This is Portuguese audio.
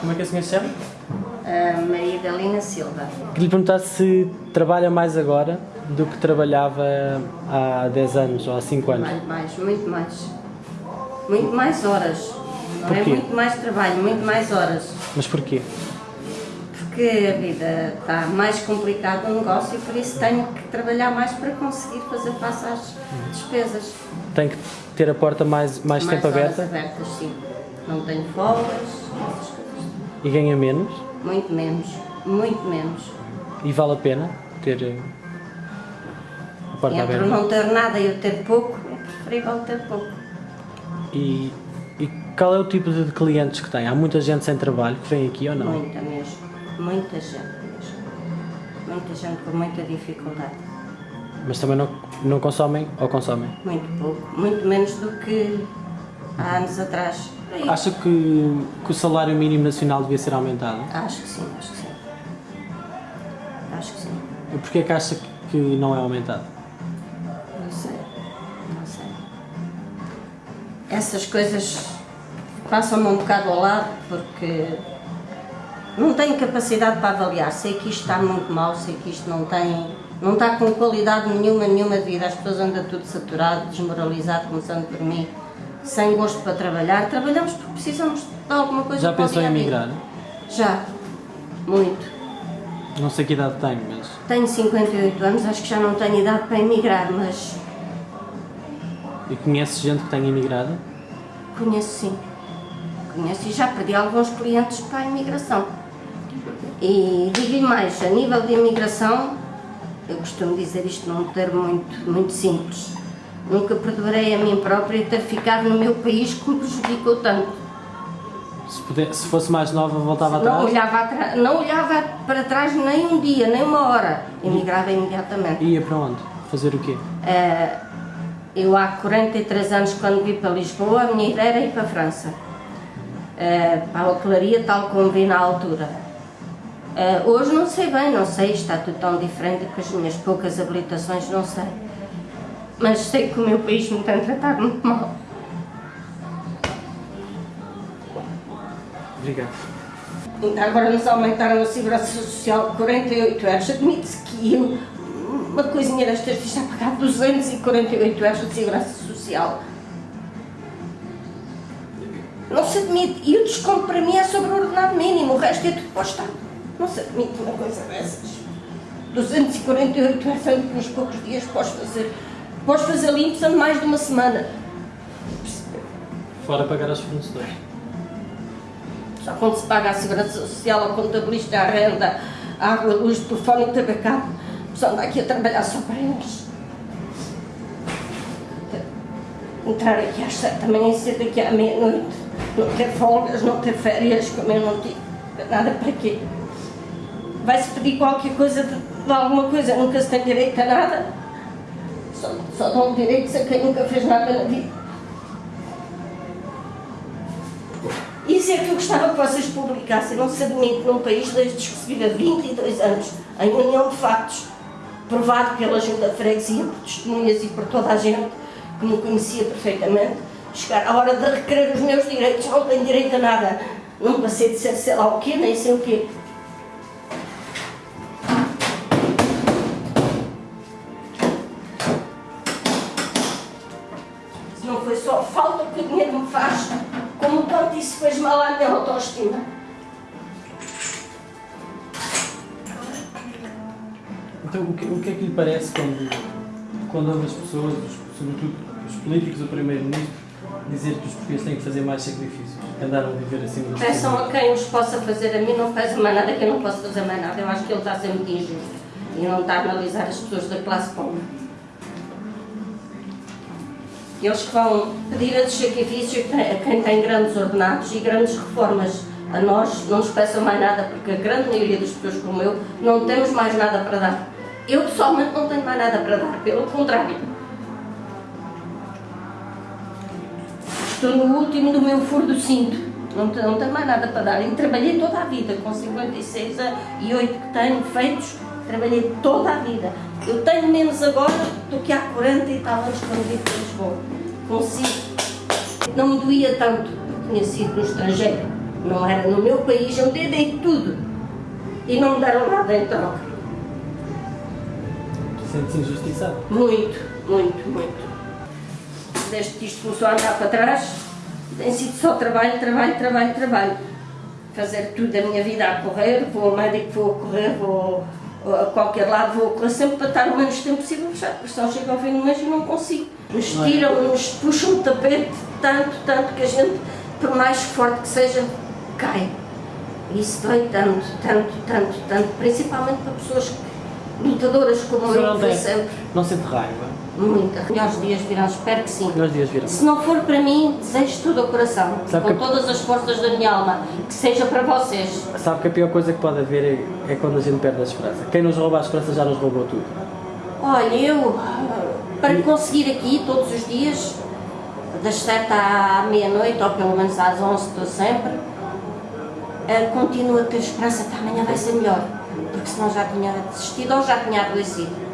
Como é que a senhora se chama? A Maria Galina Silva. Queria lhe perguntar se trabalha mais agora do que trabalhava há 10 anos ou há 5 anos. Mais, mais, muito mais. Muito mais horas. Não é muito mais trabalho, muito mais horas. Mas porquê? Porque a vida está mais complicada no negócio e por isso tenho que trabalhar mais para conseguir fazer face às despesas. Tem que ter a porta mais, mais, tempo horas aberta abertas, sim. Não tenho folgas, essas coisas. E ganha menos Muito menos, muito menos. e vale a pena ter eh, a porta Entre aberta. não ter nada e eu ter pouco, é preferível ter pouco. E, e qual é o tipo de clientes que tem? Há muita gente sem trabalho que vem aqui ou não? Muita mesmo, muita gente mesmo. Muita gente com muita dificuldade. Mas também não, não consomem ou consomem? Muito pouco, muito menos do que há anos atrás. Acha que, que o salário mínimo nacional devia ser aumentado? Acho que sim, acho que sim. Acho que sim. E porquê é que acha que- que não é aumentado? Não sei, não sei. Essas coisas passam-me um bocado ao lado porque não tenho capacidade para avaliar. Sei que isto está muito mal, sei que isto não tem, não está com qualidade nenhuma, nenhuma de vida. As pessoas andam tudo saturado, desmoralizado, começando por mim, sem gosto para trabalhar. Trabalhamos porque precisamos de alguma coisa Já pensou em emigrar? Já, muito. Não sei que idade tem, mas Tenho 58 anos, acho que já não tenho idade para emigrar, mas e conhece gente que tenha imigrado? Conheço sim. Conheço e já perdi alguns clientes para a imigração. E digo-lhe mais, a nível de imigração, eu costumo dizer isto num termo muito, muito simples. Nunca perdoarei a mim própria ter ficado no meu país que me prejudicou tanto. Se, puder, se fosse mais nova, voltava Não atrás? olhava, não olhava para trás nem um dia, nem uma hora. Emigrava imediatamente. Ia para onde? Fazer o quê? Eh, eu há 43 anos, quando vim para Lisboa, a minha ideia era ir para a França. Eh, para a hotelaria, tal como vi na altura. Eh, hoje não sei bem, não sei, está tudo tão diferente com as minhas poucas habilitações, não sei. Mas sei que o meu país me tem tratado muito mal. Obrigado. Ainda agora nos aumentaram a segurança social de 48 euros. Admite-se que eu, uma coisinha destas, fiz a pagar 248 euros de segurança social. Não se admite. E o desconto para mim é sobre o ordenado mínimo, o resto é tudo para o Estado. Não se admite uma coisa dessas. 248 euros uns poucos dias podes fazer. Podes fazer limpos em mais de uma semana. Fora pagar aos fornecedores. Só quando se paga a segurança social, ao contabilista, a renda, a água, a luz, o telefone e o tabacado, só anda aqui a trabalhar só para eles. Entrar aqui às sete da manhã e sair daqui à meia-noite, não ter folgas, não ter férias, como eu não tive, nada para quê? Vai-se pedir qualquer coisa de, de alguma coisa, nunca se tem direito a nada. Só, só dão direitos a quem nunca fez nada na vida. Isso é que eu gostava que vocês publicassem. Não se admite num país desde que se vive há 22 anos, em união de factos, provado pela junta de freguesia, por testemunhas e por toda a gente que me conhecia perfeitamente, chegar à hora de requerer os meus direitos, não tenho direito a nada. Não passei de ser sei lá o quê, nem sei o quê. Que o dinheiro me faz, como quanto isso fez mal à minha autoestima. Então, o que, o que é que lhe parece quando, quando ouve as pessoas, sobretudo os políticos, o Primeiro-Ministro, dizer que os portugueses têm que fazer mais sacrifícios, que andaram a viver acima das Peçam a quem os possa fazer, a mim não peçam mais nada, que eu não posso fazer mais nada. Eu acho que ele está a ser muito injusto e não está a analisar as pessoas da classe pobre. Eles que vão pedir a sacrifício a quem tem grandes ordenados e grandes reformas. A nós não nos peçam mais nada, porque a grande maioria das pessoas como eu não temos mais nada para dar. Eu pessoalmente não tenho mais nada para dar, pelo contrário. Estou no último do meu furo do cinto. Não, não tenho mais nada para dar. E trabalhei toda a vida, com 56 a- e 8 que tenho feitos, trabalhei toda a vida. Eu tenho menos agora do que há 40 e tal anos quando vim para Lisboa. Consigo. Não me doía tanto, porque tinha sido no estrangeiro. Não era no meu país, eu me dei tudo. E não me deram nada em troca. Sente-se injustiçado. Muito, muito, muito. Desde que isto começou a andar para trás, tem sido só trabalho, trabalho, trabalho, trabalho. Fazer tudo a minha vida a correr, vou ao médico, vou a correr, vou a qualquer lado, vou correr sempre para estar o menos tempo possível fechado, porque senão chego ao fim do mês e não consigo. Nos é? tiram, nos puxam o tapete, tanto, tanto que a gente, por mais forte que seja, cai. Isso dói tanto, tanto, tanto, tanto, principalmente para pessoas lutadoras como eu, tem, sempre. não sente raiva. Muita. Melhores dias virão, espero que sim. Melhores dias viram. Se não for para mim, desejo tudo ao coração, Sabe com que- todas as forças da minha alma, que seja para vocês. Sabe que a pior coisa que pode haver é, é quando a gente perde a esperança. Quem nos rouba a esperança já nos roubou tudo. Olha, eu, para conseguir aqui todos os dias, das 7 à meia-noite, ou pelo menos às 11, estou sempre, eh, continuo a ter esperança que amanhã vai ser melhor, porque senão já tinha desistido ou já tinha adoecido.